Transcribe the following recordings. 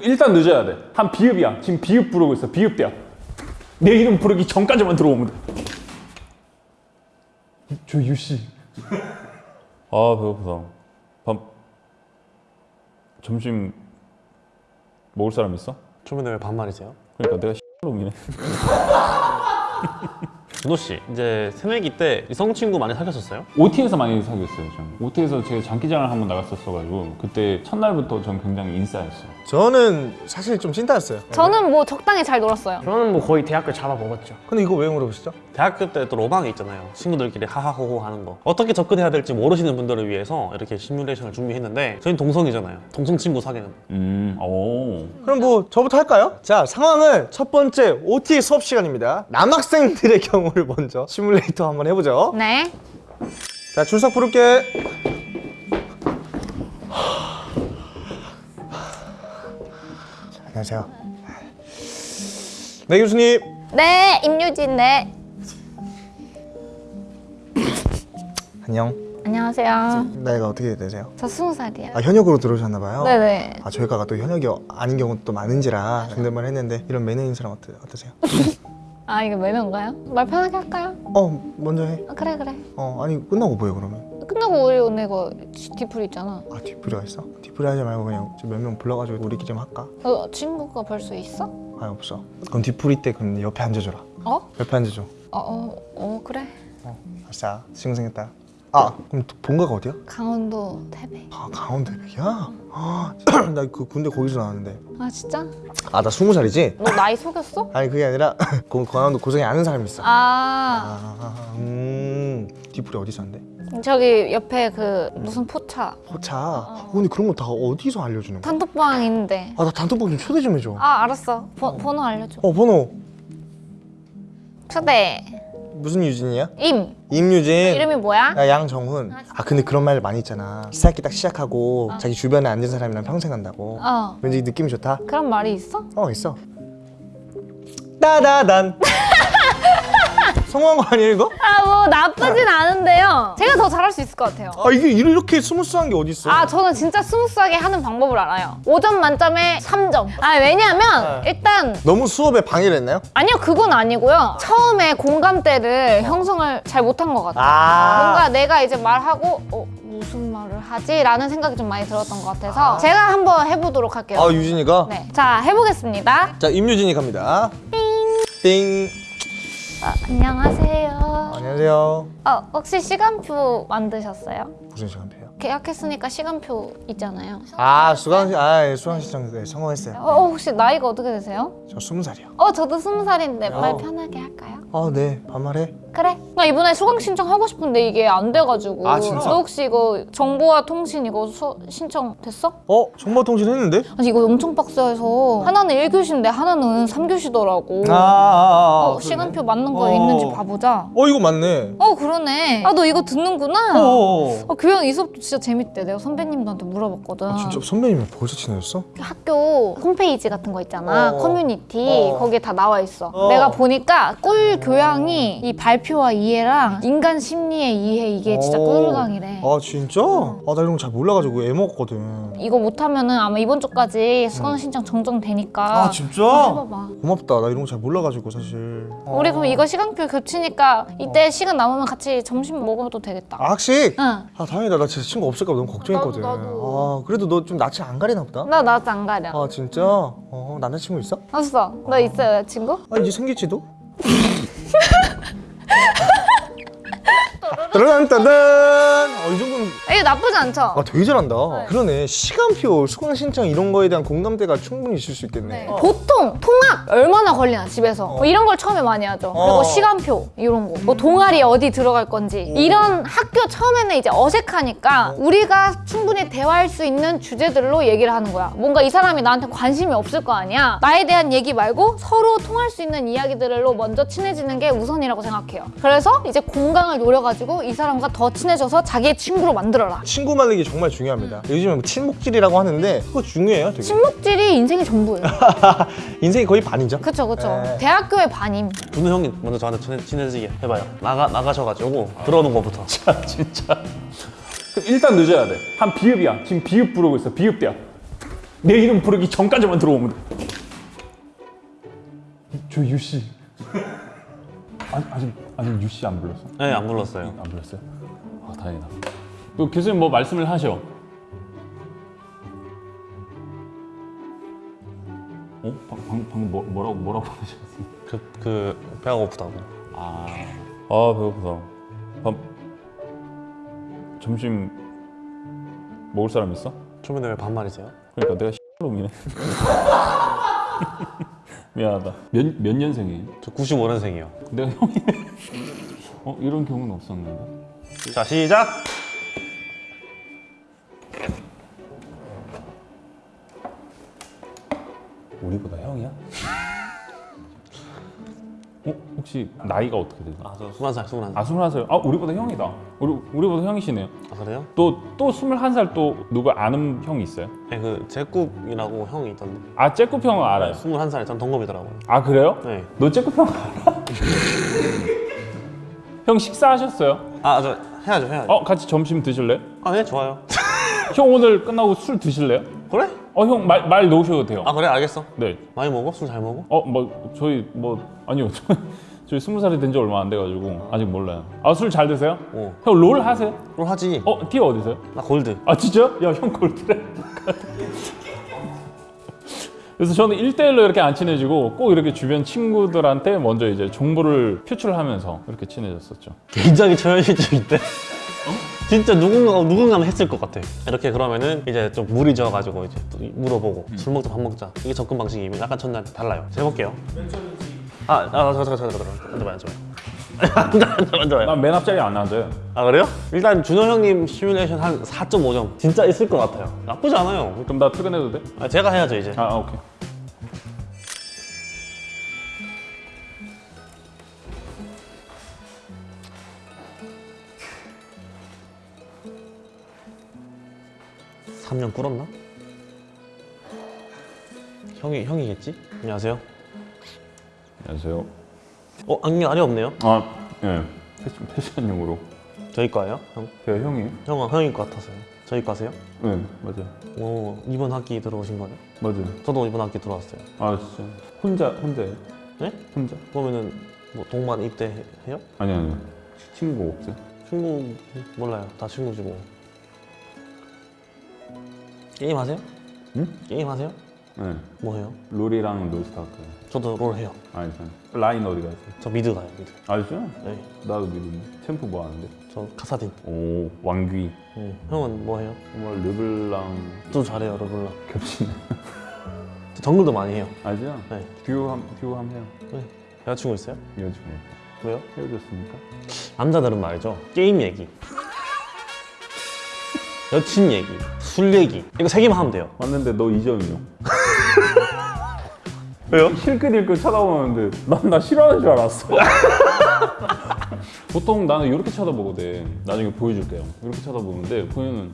그럼 일단 늦어야 돼. 한 비읍이야. 지금 비읍 부르고 있어. 비읍대야. 내 이름 부르기 전까지만 들어오면 돼. 저 유씨. 아 배고프다. 밥 점심 먹을 사람 있어? 주변에 왜 반말이세요? 그러니까 내가 놈이네. 준호 씨 이제 새내기 때 이성 친구 많이 사귀었었어요? OT에서 많이 사귀었어요. 전. OT에서 제가 장기자랑을 한번 나갔었어가지고 그때 첫날부터 전 굉장히 인싸였어요. 저는 사실 좀 찐따였어요. 저는 뭐 적당히 잘 놀았어요. 저는 뭐 거의 대학교 잡아먹었죠. 근데 이거 왜 물어보시죠? 대학교 때 또 로망이 있잖아요 친구들끼리 하하호호 하는 거 어떻게 접근해야 될지 모르시는 분들을 위해서 이렇게 시뮬레이션을 준비했는데 저희는 동성이잖아요 동성 친구 사귀는 음, 오. 그럼 뭐 저부터 할까요? 자 상황은 첫 번째 OT 수업 시간입니다. 남학생들의 경우 를 먼저 시뮬레이터 한번 해보죠. 네. 자 출석 부를게. 자, 안녕하세요. 네 교수님. 네, 임유진 네. 안녕. 안녕하세요. 나이가 어떻게 되세요? 저 스무 살이에요. 아 현역으로 들어오셨나 봐요. 네네. 아 저희가가 또 현역이 아닌 경우도 또 많은지라 존댓말 했는데 이런 매너인 사람 어떠, 어떠세요? 아 이게 매너인가요? 말 편하게 할까요? 어 먼저 해. 아, 그래 그래. 어 아니 끝나고 뭐해 그러면? 끝나고 우리 오늘 이거 뒤풀 있잖아. 아 뒤풀이가 있어? 뒤풀이 하지 말고 그냥 몇 명 불러가지고 우리끼리 좀 할까? 너 친구가 벌써 있어? 아 없어. 그럼 뒤풀이 때 그럼 옆에 앉아줘라. 어? 옆에 앉아줘. 어, 어, 어 그래. 아싸 신고생했다. 아 그럼 또 본가가 어디야? 강원도 태백. 아 강원대백이야? 아, 나그 군대 거기서 나왔는데. 아 진짜? 아 나 스무 살이지? 너 나이 속였어? 아니 그게 아니라 그 강원도 고성에 아는 사람이 있어. 아 아, 음 뒤풀이 어디 사는데? 저기 옆에 그 무슨 포차 포차. 어, 근데 그런 거 다 어디서 알려주는 거야? 단톡방 있는데. 아 나 단톡방 좀 초대 좀 해줘. 아 알았어. 번- 번호 알려줘. 어 번호 초대. 무슨 유진이야? 임. 임유진. 이름이 뭐야? 야, 양정훈. 아 근데 그런 말 많이 있잖아. 시작기 딱 시작하고 자기 주변에 앉은 사람이랑 평생 간다고. 어. 왠지 느낌이 좋다. 그런 말이 있어? 어 있어. 따다단. 성공한 거 아니야 이거? 아 뭐 나쁘진 않은데요. 제가 더 잘할 수 있을 것 같아요. 아 이게 이렇게 smooth한 게 어디 있어? 아 저는 진짜 smooth하게 하는 방법을 알아요. 5점 만점에 3점. 아 왜냐면 일단 너무 수업에 방해를 했나요? 아니요 그건 아니고요. 처음에 공감대를 형성을 잘 못한 것 같아요. 아. 뭔가 내가 이제 말하고 어, 무슨 말을 하지? 라는 생각이 좀 많이 들었던 것 같아서 제가 한번 해보도록 할게요. 아 유진이가. 네. 자 해보겠습니다. 자 임유진이 갑니다. 띵. 아, 안녕하세요. 안녕하세요. 어, 혹시 시간표 만드셨어요? 무슨 시간표요? 계약했으니까 시간표 있잖아요. 아 수강 시, 아 수강 신청 네, 성공했어요. 어, 혹시 나이가 어떻게 되세요? 저 스무 살이요. 어, 저도 스무 살인데 말 어. 편하게 할까요? 아네 반말해. 그래. 나 이번에 수강 신청 하고 싶은데 이게 안 돼가지고. 아, 진짜? 너 혹시 이거 정보화 통신 이거 수, 신청 됐어? 어 정보통신 했는데? 아니 이거 엄청 빡세해서 하나는 1교시인데 하나는 3교시더라고. 아, 아, 아, 어, 그러네. 시간표 맞는 거 어. 있는지 봐보자. 어 이거 맞네. 어 그러네. 아 너 이거 듣는구나. 어. 어, 교양 이 수업도 진짜 재밌대. 내가 선배님들한테 물어봤거든. 아, 진짜 선배님이 벌써 친해졌어? 학교 홈페이지 같은 거 있잖아. 어. 커뮤니티 어. 거기에 다 나와 있어. 어. 내가 보니까 꿀 교양이 이 발표와 이해랑 인간 심리의 이해 이게 진짜 어. 꿀강이래. 아 진짜? 아나 이런 거 잘 몰라가지고 애 먹었거든. 이거 못하면은 아마 이번 주까지 수강 신청 정정되니까. 아 진짜? 해봐봐. 고맙다. 나 이런 거 잘 몰라가지고 사실. 어. 우리 그럼 이거 시간표 겹치니까 이때 시간 남으면 같이 점심 먹어도 되겠다. 아 학식? 응. 아 다행이다. 나 진짜 친구 없을까 봐 너무 걱정했거든. 나도, 나도. 아 그래도 너 좀 낯을 안 가리나 보다. 나 나도 안 가려. 아 진짜? 어 남자친구 있어? 없어. 너 있어 여자친구? 아 이제 생길지도? 따단 어이 정도는 이거 나쁘지 않죠? 아 되게 잘한다. 그러네. 시간표 수강 신청 이런 거에 대한 공감대가 충분히 있을 수 있겠네. 네. 보통 통학 얼마나 걸리나 집에서? 뭐 이런 걸 처음에 많이 하죠. 그리고 어. 시간표 이런 거뭐 동아리 어디 들어갈 건지. 이런 학교 처음에는 이제 어색하니까 우리가 충분히 대화할 수 있는 주제들로 얘기를 하는 거야. 뭔가 이 사람이 나한테 관심이 없을 거 아니야? 나에 대한 얘기 말고 서로 통할 수 있는 이야기들로 먼저 친해지는 게 우선이라고 생각해요. 그래서 이제 공강을 노 려가지고 이 사람과 더 친해져서 자기의 친구로 만들어라 친구 만들기 정말 중요합니다. 요즘에 뭐 친목질이라고 하는데 그거 중요해요, 되게. 친목질이 인생의 전부예요 인생이 거의 반이죠. 그쵸 그쵸 네. 대학교의 반임 준호 형이 먼저 저한테 친해, 친해지게 해봐요 나가, 나가셔가지고 들어오는 것부터 진짜. 그럼 일단 늦어야 돼. 한 비읍이야. 지금 비읍 부르고 있어. 비읍대야. 내 이름 부르기 전까지만 들어오면 돼. 저 유씨. 아직 아직 아직 유씨 안 불렀어? 네, 안 불렀어요. 안 불렀어요? 아 다행이다. 그 교수님 뭐 말씀을 하셔. 어? 방, 방, 방금 뭐, 뭐라고 뭐라고 하셨어요? 그, 그 배가 고프다고. 아, 아 배고프다. 밥 점심 먹을 사람 있어? 초면에 왜 반말이세요? 그러니까 내가 놈이네. 미안하다. 몇, 몇 년생이에요? 저 95년생이요. 내가 형이네. 어 이런 경우는 없었는데. 자, 시작! 우리보다 형이야? 어 혹시 나이가 어떻게 되세요? 아, 저 21살, 21살. 아 스물한 살. 아 우리보다 형이다. 우리 우리보다 형이시네요. 아, 그래요? 또또 스물한 살또 누구 아는 형이 있어요? 네, 그 제국이라고 형이 있던데. 아 째꾸p 형은 알아요. 21살에 전 동갑이더라고요. 아 그래요? 네. 너 째꾸p 형 알아? 형 식사하셨어요? 아, 저 해야죠, 해야죠. 어 같이 점심 드실래요? 아, 네, 좋아요. 형 오늘 끝나고 술 드실래요? 그래? 어 형 말 말 놓으셔도 돼요. 아, 그래, 알겠어. 네. 많이 먹어? 술 잘 먹어? 어 뭐 저희 뭐 아니요 저- 저희 스무 살이 된 지 얼마 안 돼가지고 아직 몰라요. 아 술 잘 드세요? 어. 형 롤 하세요? 그럼 하지. 어 티어 어디세요? 나 골드. 아 진짜? 야 형 골드래. 그래서 저는 1대1로 이렇게 안 친해지고 꼭 이렇게 주변 친구들한테 먼저 이제 정보를 표출하면서 이렇게 친해졌었죠. 굉장히 초현실적인데? 진짜 누군가 누군가는 했을 것 같아. 이렇게 그러면은 이제 좀 물이 져가지고 이제 또 물어보고 술 먹자 밥 먹자 이게 접근 방식이 약간 첫날 달라요. 제가 해볼게요. 아, 아, 잠깐, 잠깐, 잠깐, 잠깐, 앉아봐요, 앉아봐요. 앉아봐요, 앉아봐요. 난맨 앞자리 안 앉아요. 아 그래요? 일단 준호 형님 시뮬레이션 한 4.5점 진짜 있을 것 같아요. 나쁘지 않아요. 그럼 나 퇴근해도 돼? 아, 제가 해야죠 이제. 아, 아 오케이. 3년 꿇었나? 형이 형이겠지? 안녕하세요. 안녕하세요. 어 안경 아예 없네요. 아, 예. 패션, 패션용으로. 저희 과예요? 형? 제가 형이에요? 형은 형일 것 같아서요. 저희 과세요? 네, 맞아요. 오 이번 학기 들어오신 거죠? 맞아요. 저도 이번 학기 들어왔어요. 아, 진짜. 혼자, 혼자예요? 네? 혼자? 그러면은 뭐 동반 입대해요? 아니, 아니. 친구 없어요? 친구 몰라요. 다 친구지 뭐. 게임 하세요? 응? 게임 하세요? 네. 뭐 해요? 롤이랑 브롤스타즈. 저도 롤 해요. 아니, 저 라인 어디 가세요? 저 mid 가요 mid. 아, 진짜? 네. 나도 mid인데. 챔프 뭐 하는데? 저 카사딘. 오, 왕귀. 응. 형은 뭐 해요? 정말 르블랑 저도 잘해요 르블랑. 겹치네. 저 정글도 많이 해요. 아죠? 네. 듀오 함, 듀오 함 해요. 네. 여자친구 있어요? 여자친구. 왜요? 헤어졌습니까? 남자들은 말이죠. 게임 얘기. 여친 얘기, 술 얘기 이거 세 개만 하면 돼요. 왔는데 너 이점이요. 왜요? 힐끗힐끗 쳐다보는데 난 나 싫어하는 줄 알았어. 보통 나는 이렇게 쳐다보거든. 나중에 보여줄게요. 이렇게 쳐다보는데 보면은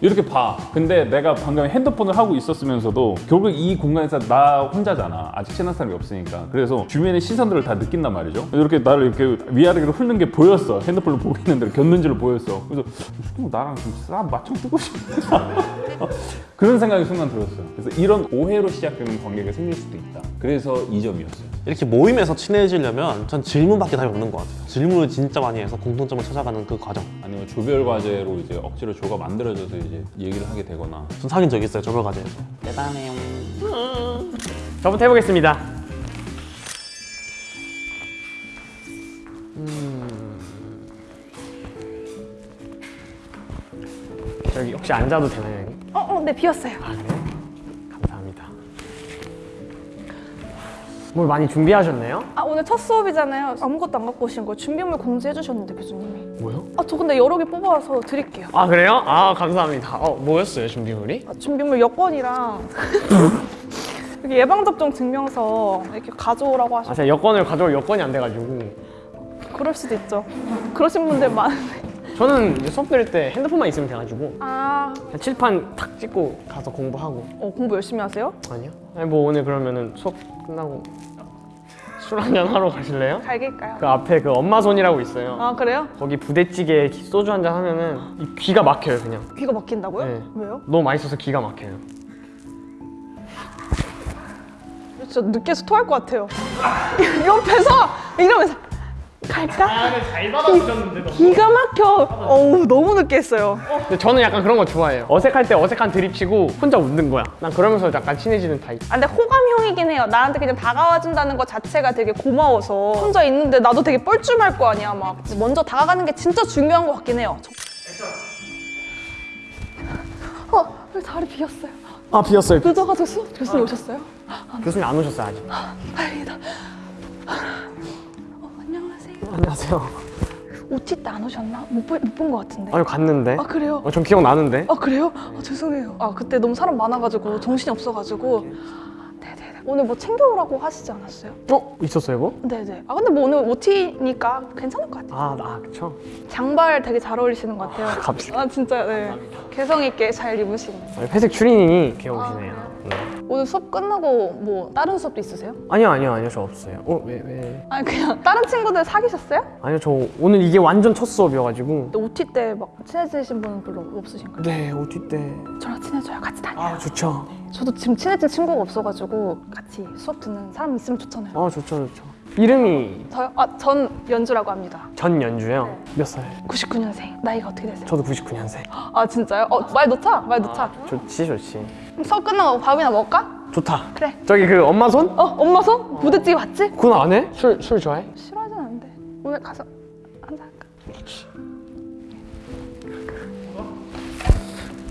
이렇게 봐. 근데 내가 방금 핸드폰을 하고 있었으면서도 결국 이 공간에서 나 혼자잖아. 아직 친한 사람이 없으니까. 그래서 주변의 시선들을 다 느낀단 말이죠. 이렇게 나를 이렇게 위아래로 훑는 게 보였어. 핸드폰을 보고 있는데 겼는지를 보였어. 그래서 이 나랑 좀싸 맞짱 뜨고 싶다. 그런 생각이 순간 들었어요. 그래서 이런 오해로 시작되는 관계가 생길 수도 있다. 그래서 이 점이었어요. 이렇게 모임에서 친해지려면 전 질문밖에 답이 없는 것 같아요. 질문을 진짜 많이 해서 공통점을 찾아가는 그 과정. 아니면 조별 과제로 이제 억지로 조가 만들어져서 이제 얘기를 하게 되거나 전 사귄 적 있어요 조별 과제에서. 저부터 해보겠습니다. 저기 혹시 앉아도 되나요, 여기? 어, 어, 네 비었어요. 아 그래요? 뭘 많이 준비하셨나요? 아 오늘 첫 수업이잖아요. 아무것도 안 갖고 오신 거 준비물 공지해 주셨는데 교수님이. 뭐요? 아저 근데 여러 개 뽑아서 드릴게요. 아 그래요? 아 감사합니다. 어 뭐였어요 준비물이? 아, 준비물 여권이랑 여기 예방접종 증명서 이렇게 가져오라고 아 하셔서 제가 여권을 가져올 여건이 안 돼가지고 그럴 수도 있죠. 그러신 분들 많은데. 저는 이제 수업 들을 때 핸드폰만 있으면 돼가지고 아 그냥 칠판 탁 찍고 가서 공부하고 어, 공부 열심히 하세요? 아니요? 아니 뭐 오늘 그러면은 수업 끝나고 술 한잔 하러 가실래요? 갈길까요? 그 앞에 그 엄마 손이라고 있어요. 아 그래요? 거기 부대찌개 소주 한잔 하면은 이 귀가 막혀요 그냥. 귀가 막힌다고요? 네. 왜요? 너무 맛있어서 기가 막혀요. 진짜 느껴서 토할 것 같아요. 옆에서 이러면서 갈까? 잘 받아주셨는데 기가 막혀. 어우 너무 느끼했어요. 근데 저는 약간 그런 거 좋아해요. 어색할 때 어색한 드립 치고 혼자 웃는 거야. 난 그러면서 약간 친해지는 타입. 아, 근데 호감형이긴 해요. 나한테 그냥 다가와준다는 것 자체가 되게 고마워서 혼자 있는데 나도 되게 뻘쭘할 거 아니야. 막 먼저 다가가는 게 진짜 중요한 것 같긴 해요. 저- 어, 왜 자리 비었어요? 아 비었어요. 늦어가지고 수업 교수님 오셨어요? 교수님 안 오셨어요 아직. 다행이다. 어, 안녕하세요. 안녕하세요. OT 때안 오셨나? 못본 것 같은데. 아니 갔는데. 아 그래요? 어, 전 기억 나는데. 아 그래요? 아 죄송해요. 아 그때 너무 사람 많아가지고 정신이 없어가지고. 오늘 뭐 챙겨오라고 하시지 않았어요? 어 있었어요 이거? 네네. 아 근데 뭐 오늘 OT니까 괜찮을 것 같아요. 아, 나 그쵸. 장발 되게 잘 어울리시는 것 같아요. 감사합니다. 아 진짜 네. 개성 있게 잘 입으시네요. 아니, 회색 추리닝이 귀여우시네요. 네. 오늘 수업 끝나고 뭐 다른 수업도 있으세요? 아니요 아니요 아니요 저 없어요. 어 왜 왜? 아니 그냥 다른 친구들 사귀셨어요? 아니요 저 오늘 이게 완전 첫 수업이어가지고. OT 때 막 친해지신 분은 별로 없으신가요? 네 OT 때. 저랑 친해져요. 같이 다녀요. 아 좋죠. 저도 지금 친해진 친구가 없어가지고 같이 수업 듣는 사람 있으면 좋잖아요. 아 좋죠 좋죠. 이름이 저요? 아, 전 연주라고 합니다. 전 연주요. 몇 살? 99년생. 나이가 어떻게 되세요? 저도 99년생. 아 진짜요? 어, 말 놓자. 말 놓자. 좋지 좋지. 그럼 수업 끝나고 밥이나 먹을까? 좋다. 그래. 저기 그 엄마 손? 어, 엄마 손? 부대찌개 맞지? 그건 안 해? 술 술 좋아해? 싫어하진 않는데. 오늘 가서 한잔 할까?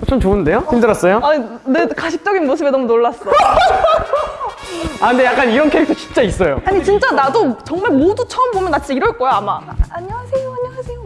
좀 좋은데요? 힘들었어요? 아니, 내 가식적인 모습에 너무 놀랐어. 아 근데 약간 이런 캐릭터 진짜 있어요. 아니, 진짜 나도 정말 모두 처음 보면 나 진짜 이럴 거야, 아마. 아, 안녕하세요,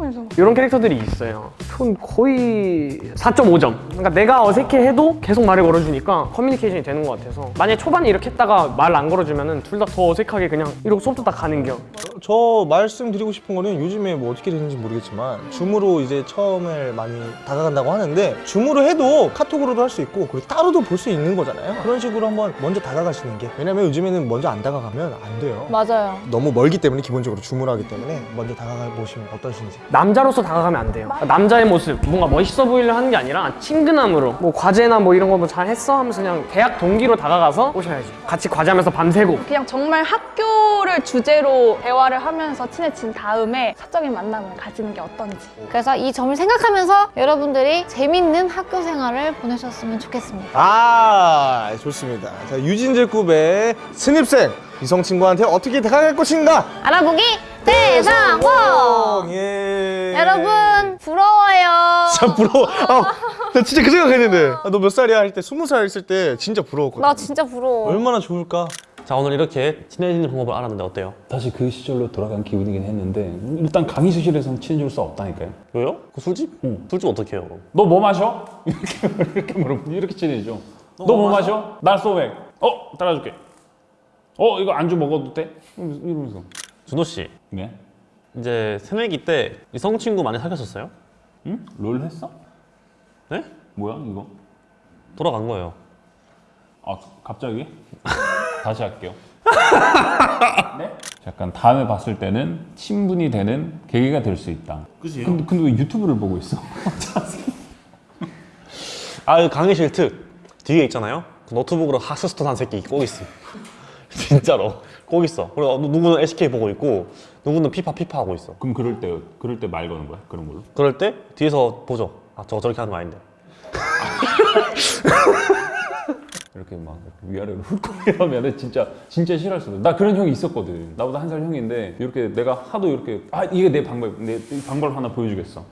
그래서. 이런 캐릭터들이 있어요. 전 거의 4.5점. 그러니까 내가 어색해해도 계속 말을 걸어주니까 커뮤니케이션이 되는 것 같아서 만약에 초반에 이렇게 했다가 말 안 걸어주면은 둘다 더 어색하게 그냥 이러고 수업도 다 가는 겨. 저 말씀드리고 싶은 거는 요즘에 뭐 어떻게 되는지 모르겠지만 줌으로 이제 처음에 많이 다가간다고 하는데 줌으로 해도 카톡으로도 할 수 있고 그리고 따로도 볼 수 있는 거잖아요 그런 식으로 한번 먼저 다가가시는 게 왜냐면 요즘에는 먼저 안 다가가면 안 돼요 맞아요. 너무 멀기 때문에 기본적으로 줌으로 하기 때문에 먼저 다가가 보시면 어떠신지 남자로서 다가가면 안 돼요. 그러니까 남자의 모습, 뭔가 멋있어 보이려 하는 게 아니라 친근함으로 뭐 과제나 뭐 이런 거 뭐 잘 했어 하면서 그냥 대학 동기로 다가가서 오셔야지. 같이 과제하면서 밤새고. 그냥 정말 학교를 주제로 대화를 하면서 친해진 다음에 사적인 만남을 가지는 게 어떤지. 그래서 이 점을 생각하면서 여러분들이 재밌는 학교 생활을 보내셨으면 좋겠습니다. 아 좋습니다 자 유진제급의 신입생 이성 친구한테 어떻게 다가갈 것인가 알아보기 대상공! 예. 여러분 부러워요. 진짜 부러워 아, 나 진짜 그 생각했는데 아, 너몇 살이야 할 때 스무 살 있을 때 진짜 부러웠거든 나 진짜 부러워. 얼마나 좋을까 자 오늘 이렇게 친해지는 방법을 알았는데 어때요? 다시 그 시절로 돌아간 기분이긴 했는데 일단 강의실에서는 친해질 수 없다니까요. 왜요? 그 술집? 응. 술집 어떻게 해요? 너 뭐 마셔? 이렇게 이렇게 물어보면 이렇게 친해지죠. 너 뭐 마셔? 날 소맥. 어 따라줄게. 어 이거 안주 먹어도 돼? 이러면서. 준호 씨 네? 이제 새내기 때 이성 친구 많이 사귀었었어요? 응? 롤 했어? 네? 뭐야 이거? 돌아간 거예요. 아 갑자기? 다시 할게요. 네? 약간 다음에 봤을 때는 친분이 되는 계기가 될 수 있다. 그지? 근데, 근데 왜 유튜브를 보고 있어? 아, 그 강의실 특 뒤에 있잖아요. 그 노트북으로 하스스톤 한 새끼 꼭 있어. 진짜로 꼭 있어. 그리고 누구는 SK 보고 있고 누구는 피파 피파 하고 있어. 그럼 그럴 때 그럴 때 말 거는 거야? 그런 걸로? 그럴 때 뒤에서 보죠. 아, 저거 저렇게 하는 거 아닌데. 이렇게 막 위아래로 훑고 이러면은 진짜 진짜 싫어할 수도. 나 그런 형이 있었거든. 나보다 한 살 형인데 이렇게 내가 하도 이렇게 아 이게 내 방법 내 방법 하나 보여주겠어.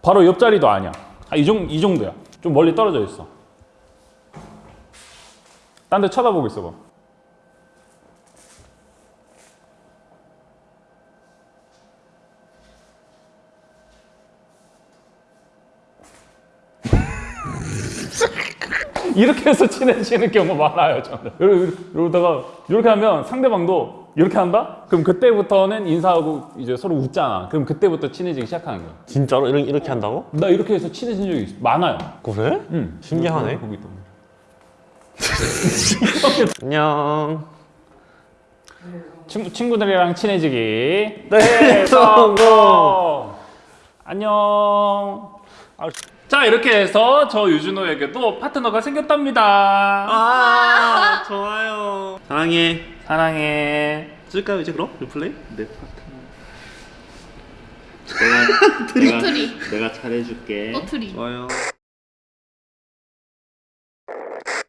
바로 옆자리도 아니야. 아, 이, 정, 이 정도야. 좀 멀리 떨어져 있어. 딴 데 쳐다보고 있어 봐. 이렇게 해서 친해지는 경우 많아요, 저는. 이러- 이러다가 이렇게 하면 상대방도 이렇게 한다? 그럼 그때부터는 인사하고 이제 서로 웃잖아. 그럼 그때부터 친해지기 시작하는 거야. 진짜로 이렇게, 이렇게 한다고? 나 이렇게 해서 친해진 적이 있어. 많아요. 그래? 응. 신기하네. 때문에. 안녕. 친구, 친구들이랑 친해지기 네, 성공. 안녕 자 이렇게 해서 저 유준호에게도 파트너가 생겼답니다 아, 좋아요. 사랑해. 사랑해 쓸까요 이제 그럼 리플레이? 내 파트너. 내가 내가 내가 잘해줄게. 좋아요.